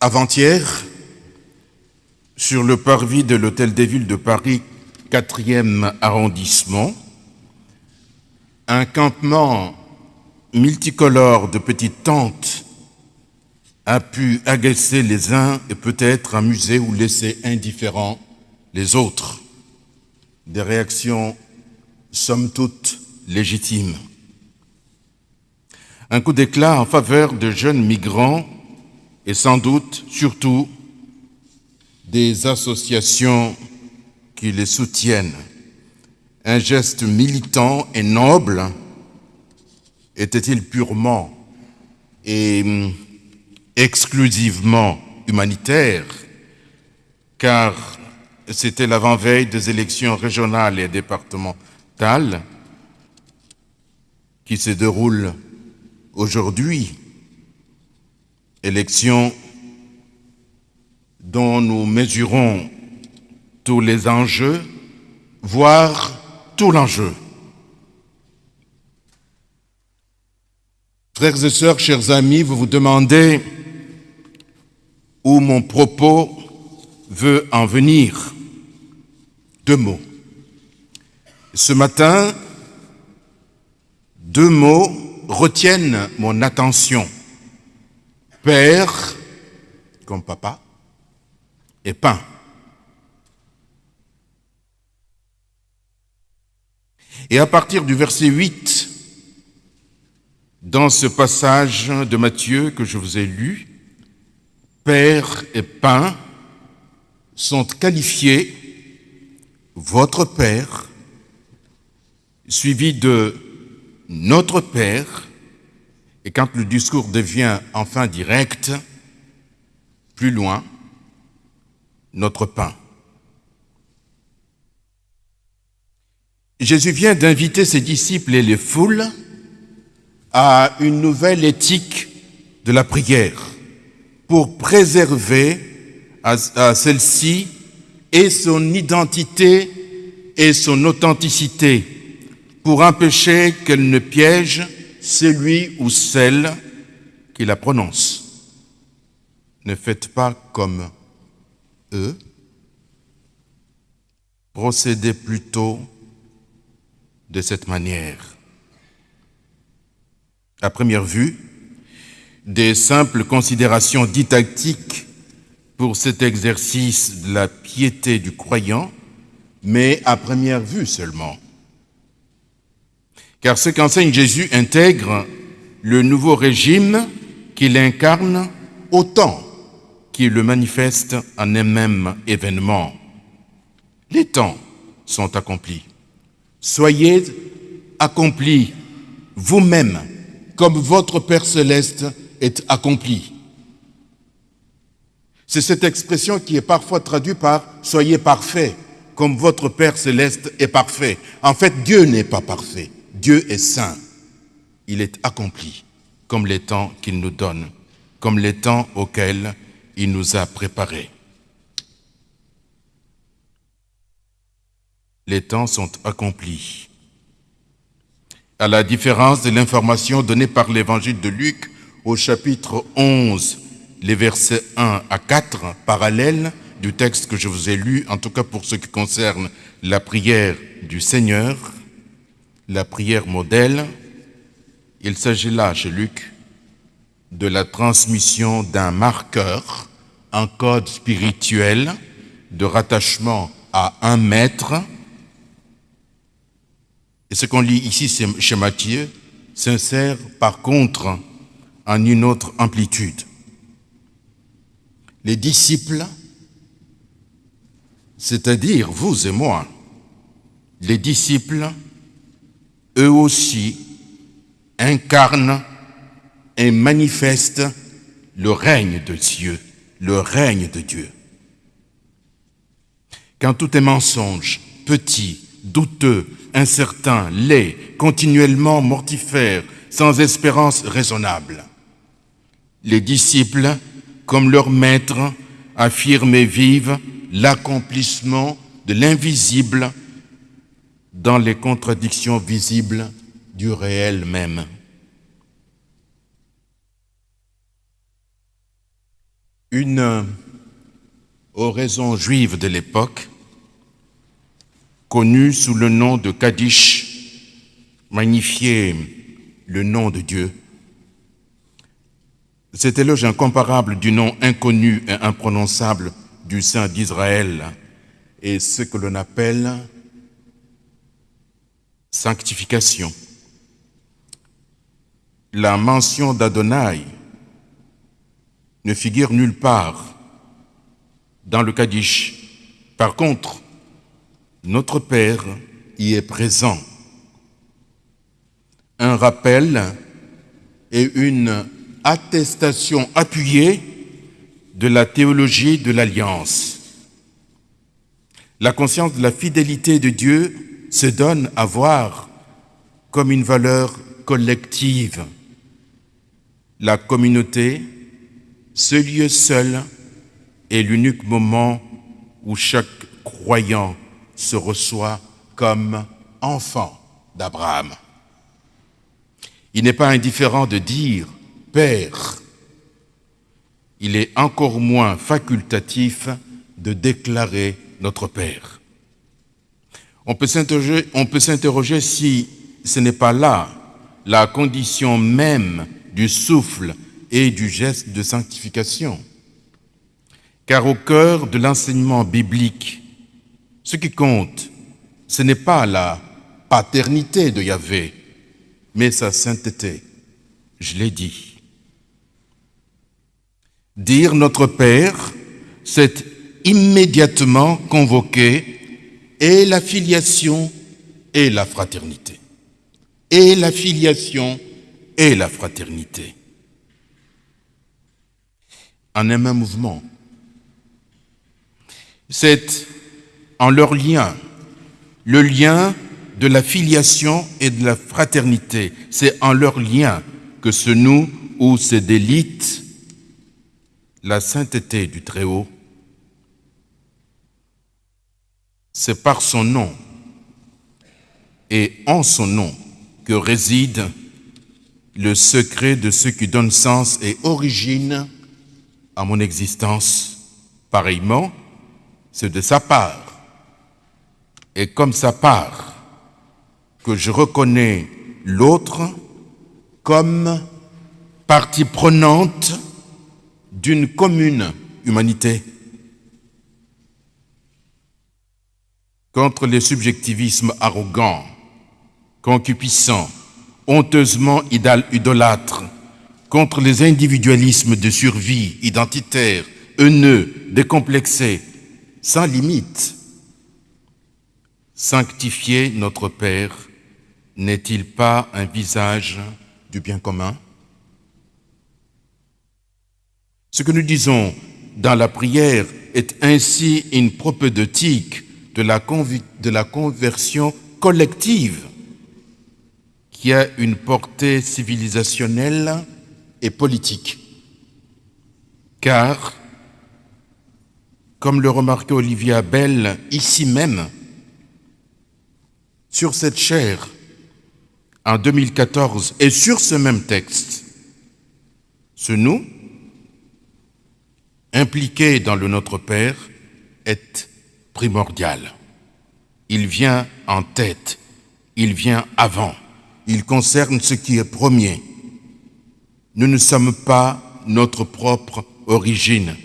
Avant-hier, sur le parvis de l'Hôtel des Villes de Paris, 4e arrondissement, un campement multicolore de petites tentes a pu agacer les uns et peut-être amuser ou laisser indifférents les autres. Des réactions somme toute légitimes. Un coup d'éclat en faveur de jeunes migrants et sans doute surtout des associations qui les soutiennent. Un geste militant et noble était-il purement et hum, exclusivement humanitaire, car c'était l'avant-veille des élections régionales et départementales qui se déroulent aujourd'hui, élections dont nous mesurons tous les enjeux, voire tout l'enjeu. Frères et sœurs, chers amis, vous vous demandez où mon propos veut en venir. Deux mots. Ce matin, deux mots retiennent mon attention. Père, comme papa, et pain. Et à partir du verset 8, dans ce passage de Matthieu que je vous ai lu, Père et pain sont qualifiés votre Père, suivi de notre Père, et quand le discours devient enfin direct, plus loin, notre pain. Jésus vient d'inviter ses disciples et les foules à une nouvelle éthique de la prière pour préserver à, celle-ci et son identité et son authenticité, pour empêcher qu'elle ne piège celui ou celle qui la prononce. Ne faites pas comme eux, procédez plutôt de cette manière. À première vue, des simples considérations didactiques pour cet exercice de la piété du croyant, mais à première vue seulement. Car ce qu'enseigne Jésus intègre le nouveau régime qu'il incarne autant qu'il le manifeste en un même événement. Les temps sont accomplis. Soyez accomplis vous-même comme votre Père céleste est accompli. C'est cette expression qui est parfois traduite par « soyez parfait, comme votre Père céleste est parfait ». En fait, Dieu n'est pas parfait. Dieu est saint. Il est accompli, comme les temps qu'il nous donne, comme les temps auxquels il nous a préparés. Les temps sont accomplis. À la différence de l'information donnée par l'évangile de Luc au chapitre 11, les versets 1 à 4, parallèles du texte que je vous ai lu, en tout cas pour ce qui concerne la prière du Seigneur, la prière modèle, il s'agit là, chez Luc, de la transmission d'un marqueur, un code spirituel de rattachement à un maître. Et ce qu'on lit ici chez Matthieu s'insère par contre en une autre amplitude les disciples, c'est-à-dire vous et moi, les disciples, eux aussi, incarnent et manifestent le règne de Dieu, le règne de Dieu. Quand tout est mensonge, petit, douteux, incertain, laid, continuellement mortifère, sans espérance raisonnable, les disciples comme leur maître, affirme et vive l'accomplissement de l'invisible dans les contradictions visibles du réel même. Une oraison juive de l'époque, connue sous le nom de Kaddish, magnifiait le nom de Dieu. Cet éloge incomparable du nom inconnu et imprononçable du Saint d'Israël est ce que l'on appelle sanctification. La mention d'Adonai ne figure nulle part dans le Kaddish. Par contre, notre Père y est présent. Un rappel et une attestation appuyée de la théologie de l'Alliance. La conscience de la fidélité de Dieu se donne à voir comme une valeur collective. La communauté, ce lieu seul, est l'unique moment où chaque croyant se reçoit comme enfant d'Abraham. Il n'est pas indifférent de dire Père. Il est encore moins facultatif de déclarer notre Père. On peut s'interroger si ce n'est pas là la condition même du souffle et du geste de sanctification. Car au cœur de l'enseignement biblique, ce qui compte, ce n'est pas la paternité de Yahvé, mais sa sainteté. Je l'ai dit. Dire notre Père, c'est immédiatement convoquer et la filiation et la fraternité. Et la filiation et la fraternité. En un même mouvement. C'est en leur lien, le lien de la filiation et de la fraternité. C'est en leur lien que se noue ou se délite la sainteté du Très-Haut. C'est par son nom et en son nom que réside le secret de ce qui donne sens et origine à mon existence. Pareillement, c'est de sa part et comme sa part que je reconnais l'autre comme partie prenante d'une commune humanité. Contre les subjectivismes arrogants, concupiscents, honteusement idolâtres, contre les individualismes de survie identitaires, haineux, décomplexés, sans limite, Sanctifier notre Père n'est-il pas un visage du bien commun? Ce que nous disons dans la prière est ainsi une propédeutique de la, conversion collective qui a une portée civilisationnelle et politique. Car, comme le remarquait Olivier Abel ici même, sur cette chair en 2014 et sur ce même texte, ce nous, impliqué dans le Notre Père, est Il vient en tête, il vient avant, il concerne ce qui est premier. Nous ne sommes pas notre propre origine.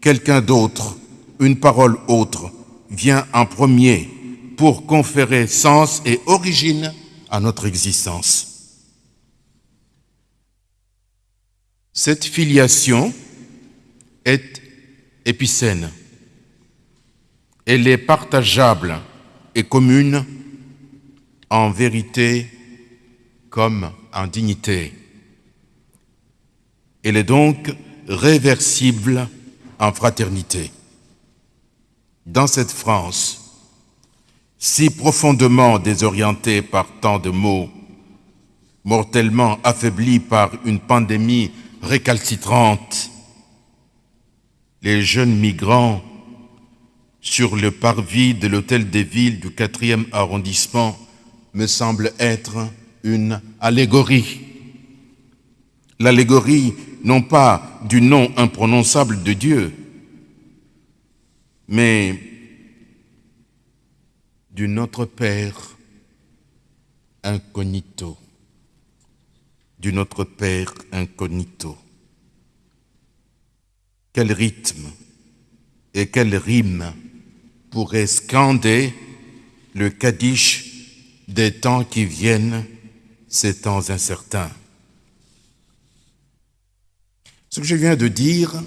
Quelqu'un d'autre, une parole autre, vient en premier pour conférer sens et origine à notre existence. Cette filiation est épicène. Elle est partageable et commune en vérité comme en dignité. Elle est donc réversible en fraternité. Dans cette France, si profondément désorienté par tant de maux, mortellement affaibli par une pandémie récalcitrante, les jeunes migrants sur le parvis de l'hôtel des villes du 4e arrondissement me semblent être une allégorie. L'allégorie non pas du nom imprononçable de Dieu, mais du Notre Père incognito, du Notre Père incognito. Quel rythme et quelle rime pourrait scander le Kaddish des temps qui viennent, ces temps incertains. Ce que je viens de dire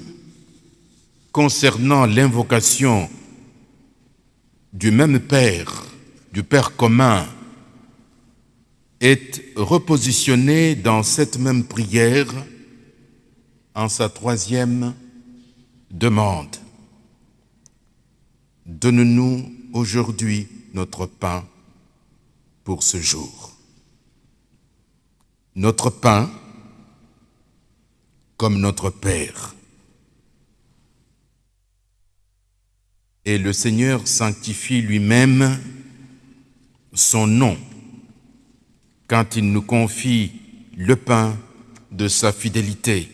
concernant l'invocation du même Père, du Père commun, est repositionné dans cette même prière en sa troisième demande. Donne-nous aujourd'hui notre pain pour ce jour. Notre pain comme notre Père. Et le Seigneur sanctifie lui-même son nom quand il nous confie le pain de sa fidélité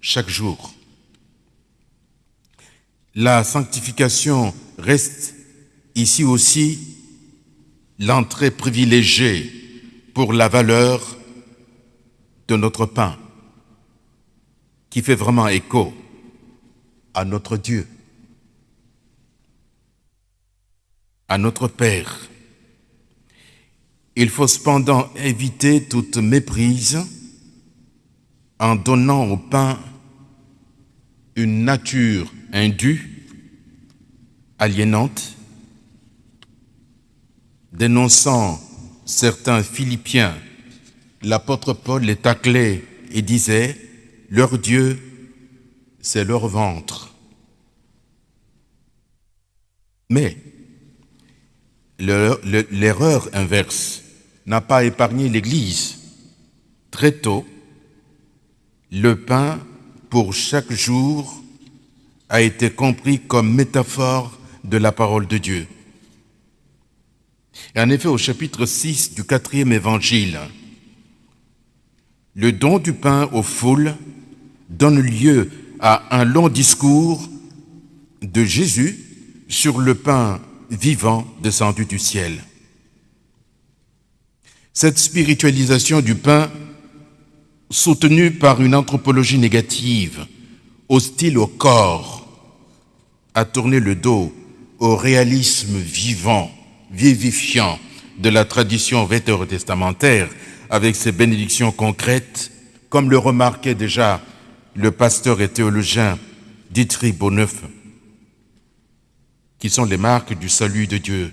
chaque jour. La sanctification reste ici aussi l'entrée privilégiée pour la valeur de notre pain, qui fait vraiment écho à notre Dieu, à notre Père. Il faut cependant éviter toute méprise en donnant au pain une nature indue, aliénante, dénonçant certains Philippiens, l'apôtre Paul les taclait et disait, leur Dieu, c'est leur ventre. Mais l'erreur inverse n'a pas épargné l'Église. Très tôt, le pain pour chaque jour a été compris comme métaphore de la parole de Dieu. Et en effet, au chapitre 6 du quatrième évangile, le don du pain aux foules donne lieu à un long discours de Jésus sur le pain vivant descendu du ciel. Cette spiritualisation du pain, soutenue par une anthropologie négative, hostile au corps, a tourné le dos au réalisme vivant vivifiant de la tradition vétérotestamentaire avec ses bénédictions concrètes, comme le remarquait déjà le pasteur et théologien Dietrich Bonneuf, qui sont les marques du salut de Dieu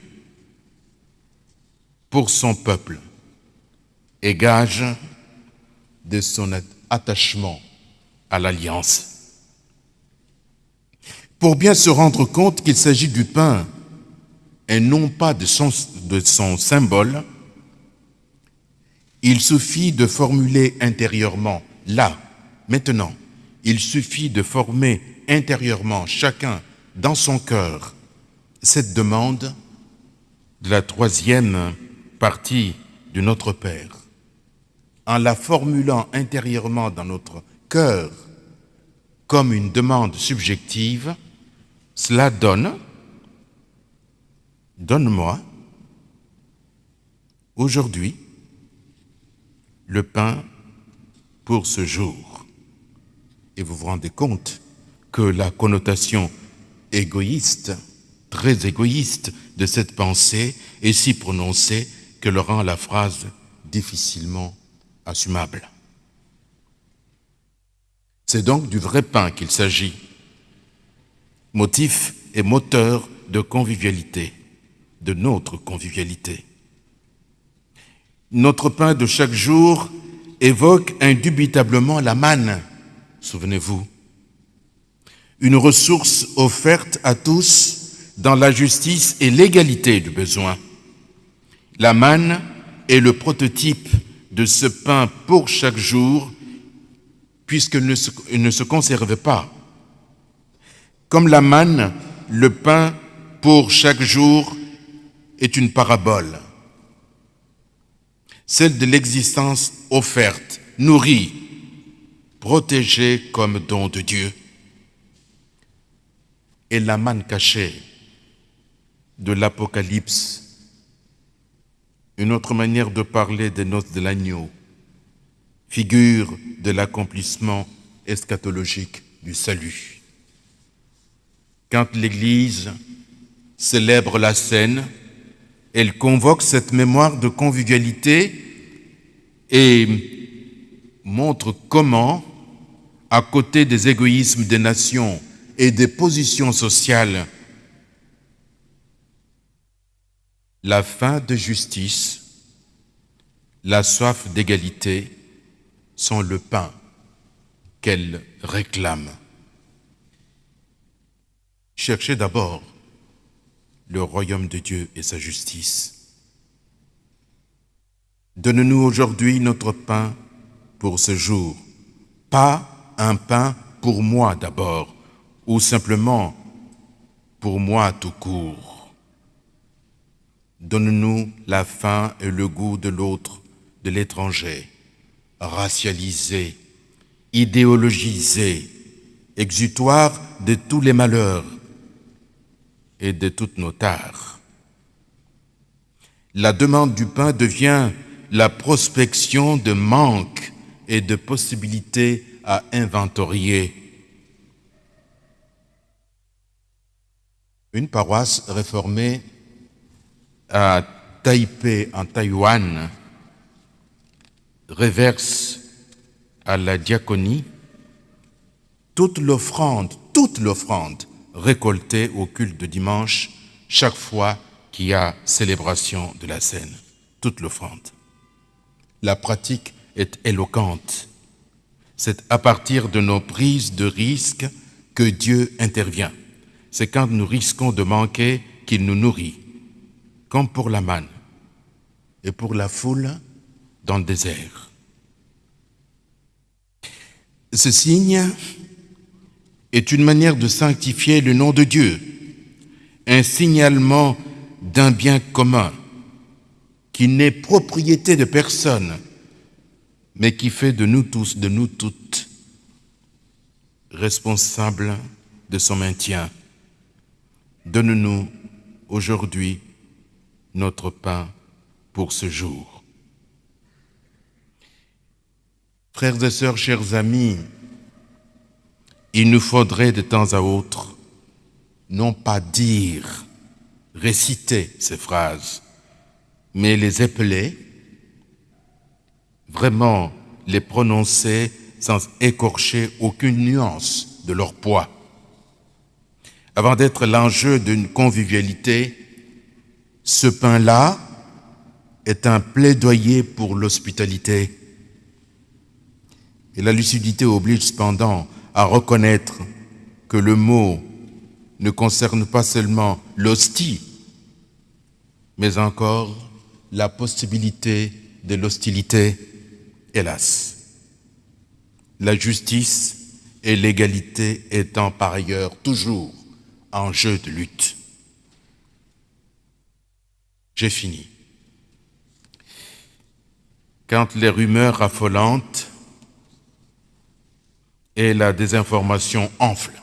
pour son peuple et gage de son attachement à l'alliance. Pour bien se rendre compte qu'il s'agit du pain et non pas de son, symbole, il suffit de formuler intérieurement, là, maintenant, il suffit de former intérieurement, chacun dans son cœur, cette demande de la troisième partie de notre Père. En la formulant intérieurement dans notre cœur comme une demande subjective, cela donne Donne-moi aujourd'hui le pain pour ce jour. Et vous vous rendez compte que la connotation égoïste, très égoïste de cette pensée est si prononcée que le rend la phrase difficilement assumable. C'est donc du vrai pain qu'il s'agit, motif et moteur de convivialité de notre convivialité. Notre pain de chaque jour évoque indubitablement la manne, souvenez-vous, une ressource offerte à tous dans la justice et l'égalité du besoin. La manne est le prototype de ce pain pour chaque jour, puisqu'il ne, ne se conserve pas. Comme la manne, le pain pour chaque jour est une parabole, celle de l'existence offerte, nourrie, protégé comme don de Dieu. Et la manne cachée de l'Apocalypse, une autre manière de parler des noces de l'agneau, figure de l'accomplissement eschatologique du salut. Quand l'Église célèbre la scène, elle convoque cette mémoire de convivialité et montre comment, à côté des égoïsmes des nations et des positions sociales, la faim de justice, la soif d'égalité sont le pain qu'elle réclame. Cherchez d'abord le royaume de Dieu et sa justice. Donne-nous aujourd'hui notre pain pour ce jour, pas un pain pour moi d'abord, ou simplement pour moi tout court. Donne-nous la faim et le goût de l'autre, de l'étranger, racialisé, idéologisé, exutoire de tous les malheurs, et de toutes nos tares. La demande du pain devient la prospection de manques et de possibilités à inventorier. Une paroisse réformée à Taipei, en Taïwan, reverse à la diaconie toute l'offrande, toute l'offrande récolté au culte de dimanche chaque fois qu'il y a célébration de la scène, toute l'offrande. La pratique est éloquente. C'est à partir de nos prises de risques que Dieu intervient. C'est quand nous risquons de manquer qu'il nous nourrit, comme pour la manne et pour la foule dans le désert. Ce signe est une manière de sanctifier le nom de Dieu, un signalement d'un bien commun qui n'est propriété de personne, mais qui fait de nous tous, de nous toutes, responsables de son maintien. Donne-nous aujourd'hui notre pain pour ce jour. Frères et sœurs, chers amis, il nous faudrait de temps à autre non pas dire, réciter ces phrases, mais les épeler, vraiment les prononcer sans écorcher aucune nuance de leur poids. Avant d'être l'enjeu d'une convivialité, ce pain-là est un plaidoyer pour l'hospitalité. Et la lucidité oblige cependant à reconnaître que le mot ne concerne pas seulement l'hostie, mais encore la possibilité de l'hostilité, hélas. La justice et l'égalité étant par ailleurs toujours en jeu de lutte. J'ai fini. Quand les rumeurs affolantes et la désinformation enfle,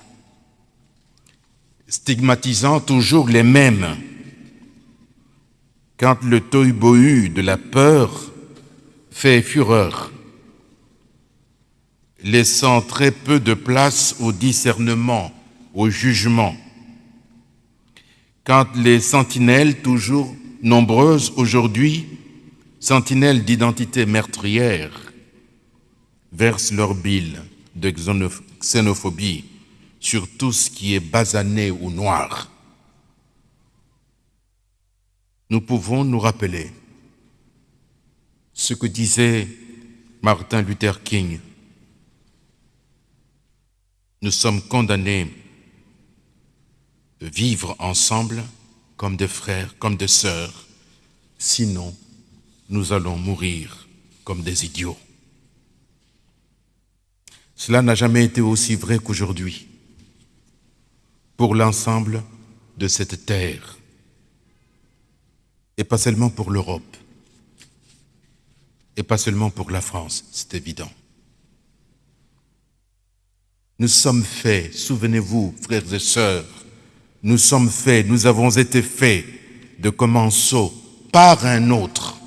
stigmatisant toujours les mêmes. Quand le tohu de la peur fait fureur, laissant très peu de place au discernement, au jugement. Quand les sentinelles, toujours nombreuses aujourd'hui, sentinelles d'identité meurtrière, versent leur bile de xénophobie sur tout ce qui est basané ou noir. Nous pouvons nous rappeler ce que disait Martin Luther King. Nous sommes condamnés de vivre ensemble comme des frères, comme des sœurs, sinon nous allons mourir comme des idiots. Cela n'a jamais été aussi vrai qu'aujourd'hui pour l'ensemble de cette terre et pas seulement pour l'Europe et pas seulement pour la France, c'est évident. Nous sommes faits, souvenez-vous, frères et sœurs, nous sommes faits, nous avons été faits de commensaux par un autre.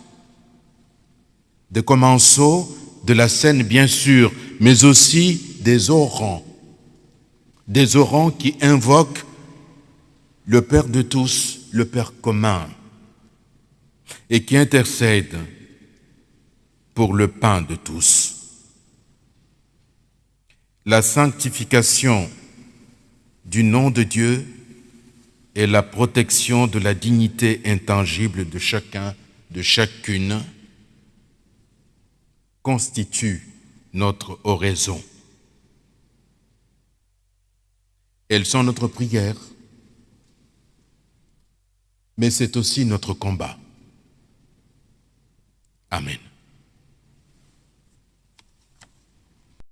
De commensaux de la scène, bien sûr, mais aussi des orants. Des orants qui invoquent le Père de tous, le Père commun, et qui intercèdent pour le pain de tous. La sanctification du nom de Dieu et la protection de la dignité intangible de chacun, de chacune, constituent notre oraison. Elles sont notre prière, mais c'est aussi notre combat. Amen.